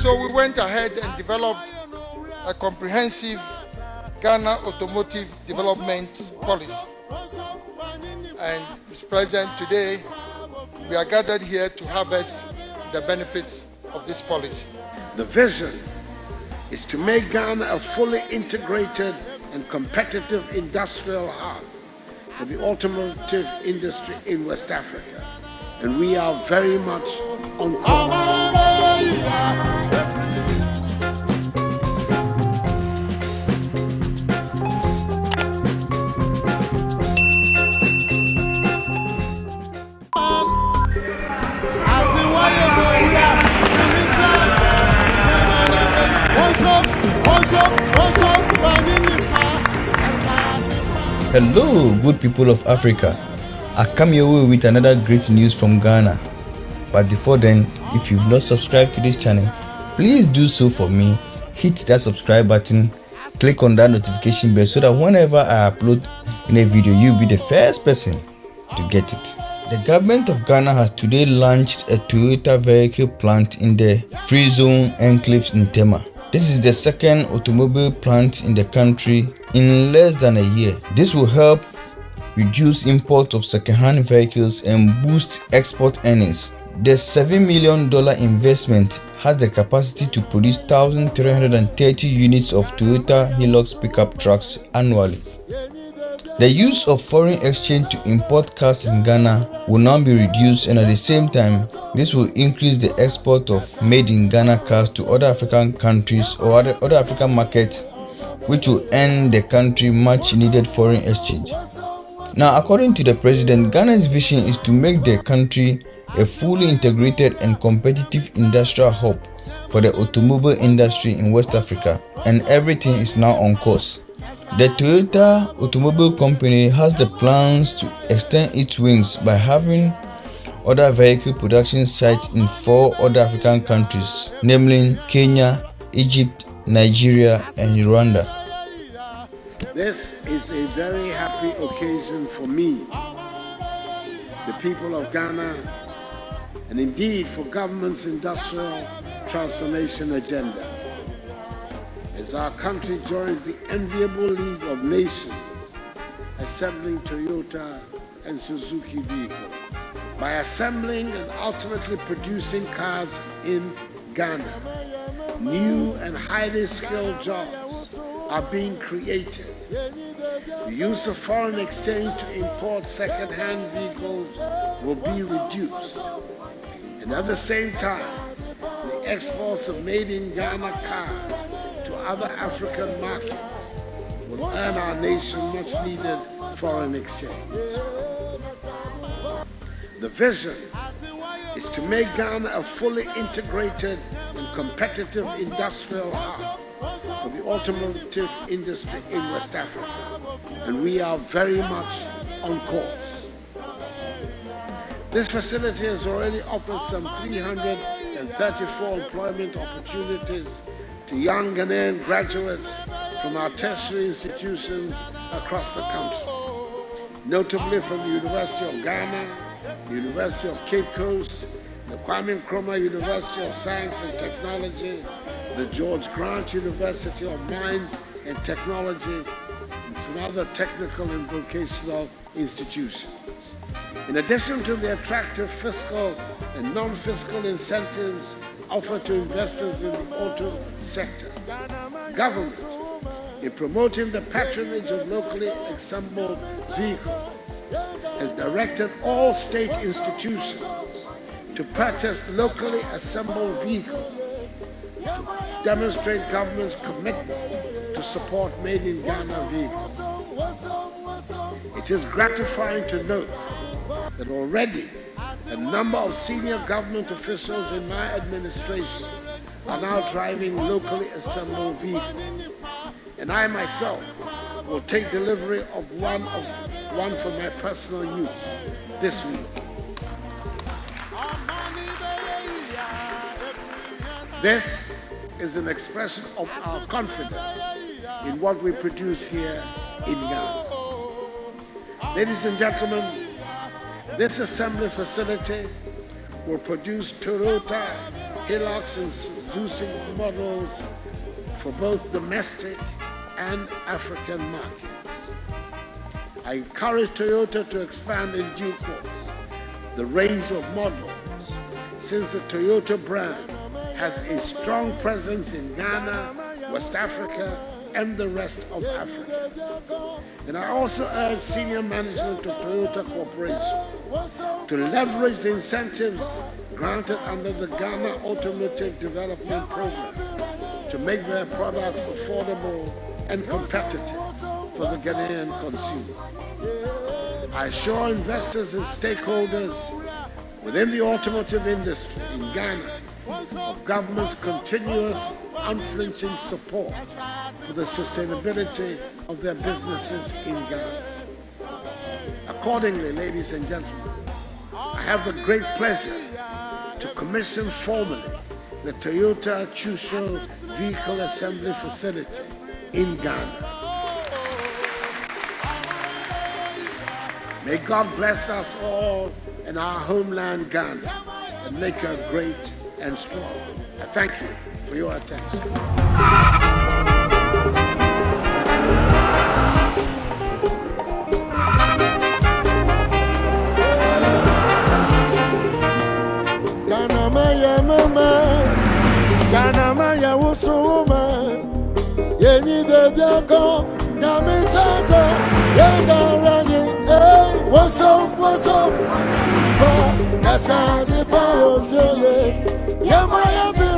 So we went ahead and developed a comprehensive Ghana automotive development policy. And Mr. President, today we are gathered here to harvest the benefits of this policy. The vision is to make Ghana a fully integrated and competitive industrial hub for the automotive industry in West Africa. And we are very much on course. Hello, good people of Africa. I come your way with another great news from Ghana. But before then, if you've not subscribed to this channel, please do so for me. Hit that subscribe button, click on that notification bell so that whenever I upload in a video, you'll be the first person to get it. The government of Ghana has today launched a Toyota vehicle plant in the Free Zone Enclaves in Tema. This is the second automobile plant in the country in less than a year. This will help reduce import of second-hand vehicles and boost export earnings. The $7 million investment has the capacity to produce 1,330 units of Toyota Hilux pickup trucks annually. The use of foreign exchange to import cars in Ghana will now be reduced and at the same time, this will increase the export of made in Ghana cars to other African countries or other, other African markets which will earn the country much needed foreign exchange. Now, according to the president, Ghana's vision is to make the country a fully integrated and competitive industrial hub for the automobile industry in West Africa and everything is now on course. The Toyota Automobile Company has the plans to extend its wings by having other vehicle production sites in four other African countries, namely Kenya, Egypt, Nigeria, and Rwanda. This is a very happy occasion for me, the people of Ghana, and indeed for government's industrial transformation agenda. As our country joins the enviable league of nations assembling Toyota and Suzuki vehicles. By assembling and ultimately producing cars in Ghana, new and highly skilled jobs are being created. The use of foreign exchange to import second-hand vehicles will be reduced. And at the same time, the exports of made in Ghana cars to other African markets will earn our nation much needed foreign exchange. The vision is to make Ghana a fully integrated and competitive industrial hub for the automotive industry in West Africa. And we are very much on course. This facility has already offered some 334 employment opportunities to young Ghanaian graduates from our tertiary institutions across the country, notably from the University of Ghana, the University of Cape Coast, the Kwame Nkrumah University of Science and Technology, the George Grant University of Mines and Technology, and some other technical and vocational institutions. In addition to the attractive fiscal and non-fiscal incentives offered to investors in the auto sector, government, in promoting the patronage of locally assembled vehicles, has directed all state institutions to purchase locally assembled vehicles demonstrate government's commitment to support made in Ghana vehicles. It is gratifying to note that already a number of senior government officials in my administration are now driving locally assembled vehicles. And I myself will take delivery of one of one for my personal use this week. This is an expression of our confidence in what we produce here in Ghana. Ladies and gentlemen, this assembly facility will produce Toyota Hilux and Suzuki models for both domestic and African markets. I encourage Toyota to expand in due course the range of models since the Toyota brand has a strong presence in Ghana, West Africa, and the rest of Africa. And I also urge senior management of Toyota Corporation to leverage the incentives granted under the Ghana Automotive Development Program to make their products affordable and competitive for the Ghanaian consumer. I assure investors and stakeholders within the automotive industry in Ghana of government's continuous unflinching support for the sustainability of their businesses in Ghana. Accordingly, ladies and gentlemen, I have the great pleasure to commission formally the Toyota Tsusho Vehicle Assembly Facility in Ghana. May God bless us all in our homeland Ghana and make her great and strong. I thank you for your attention. Ganamaya mama, Ganamaya wusuma, Yeni de biako, Nami chaza, Yenga rangi, eh, what's up, what's up? Kasa di pa ozele, Yamaya bi